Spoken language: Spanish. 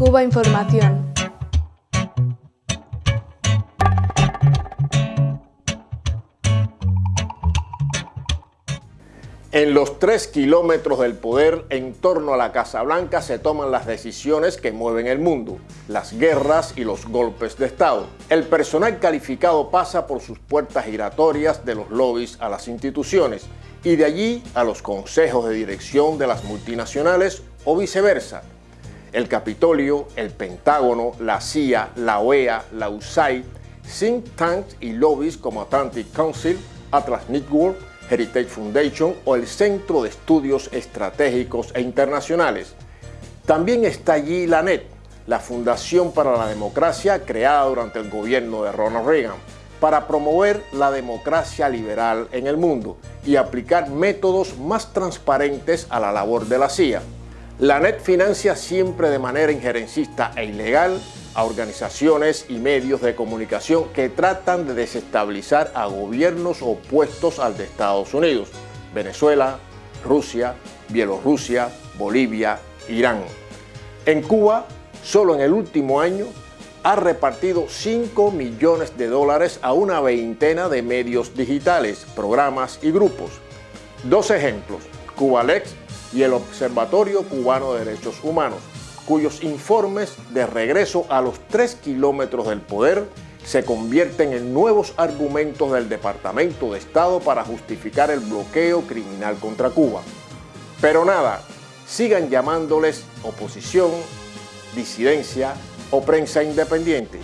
Cuba Información. En los tres kilómetros del poder en torno a la Casa Blanca se toman las decisiones que mueven el mundo, las guerras y los golpes de Estado. El personal calificado pasa por sus puertas giratorias de los lobbies a las instituciones y de allí a los consejos de dirección de las multinacionales o viceversa. El Capitolio, el Pentágono, la CIA, la OEA, la USAID, think tanks y lobbies como Atlantic Council, Atlas Network, Heritage Foundation o el Centro de Estudios Estratégicos e Internacionales. También está allí la NET, la Fundación para la Democracia creada durante el gobierno de Ronald Reagan, para promover la democracia liberal en el mundo y aplicar métodos más transparentes a la labor de la CIA. La NET financia siempre de manera injerencista e ilegal a organizaciones y medios de comunicación que tratan de desestabilizar a gobiernos opuestos al de Estados Unidos, Venezuela, Rusia, Bielorrusia, Bolivia, Irán. En Cuba, solo en el último año, ha repartido 5 millones de dólares a una veintena de medios digitales, programas y grupos. Dos ejemplos, Cubalex y el Observatorio Cubano de Derechos Humanos, cuyos informes de regreso a los tres kilómetros del poder se convierten en nuevos argumentos del Departamento de Estado para justificar el bloqueo criminal contra Cuba. Pero nada, sigan llamándoles oposición, disidencia o prensa independiente.